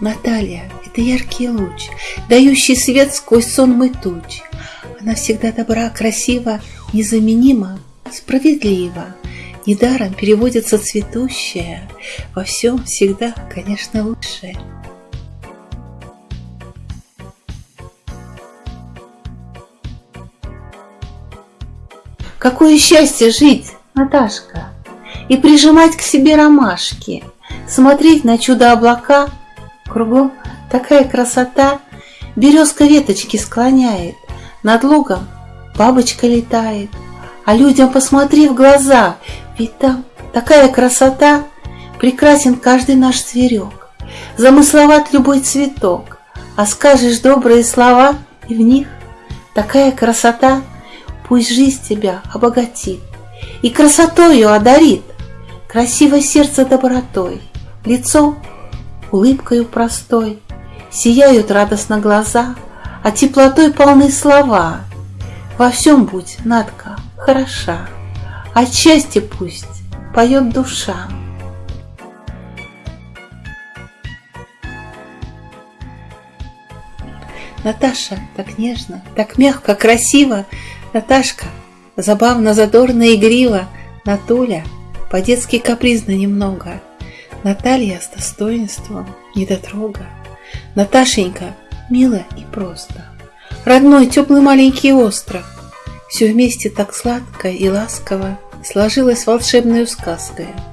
Наталья — это яркий луч, дающий свет сквозь сонмы туч. Она всегда добра, красива, незаменима, справедлива. Недаром переводится цветущая, во всем всегда, конечно, лучшее. Какое счастье жить, Наташка, и прижимать к себе ромашки, смотреть на чудо облака, кругом такая красота, березка веточки склоняет, над лугом бабочка летает, а людям посмотри в глаза, ведь там такая красота, прекрасен каждый наш зверек, замысловат любой цветок, а скажешь добрые слова, и в них такая красота — Пусть жизнь тебя обогатит и красотою одарит, Красивое сердце добротой, лицо улыбкою простой, Сияют радостно глаза, а теплотой полны слова. Во всем будь, Надка, хороша, От счастья пусть поет душа. Наташа так нежно, так мягко, красиво Наташка, забавно, задорно, игриво, Натуля, по-детски капризно немного, Наталья с достоинством, недотрога, Наташенька, мило и просто, Родной, теплый маленький остров, Все вместе так сладко и ласково Сложилось волшебную сказкой —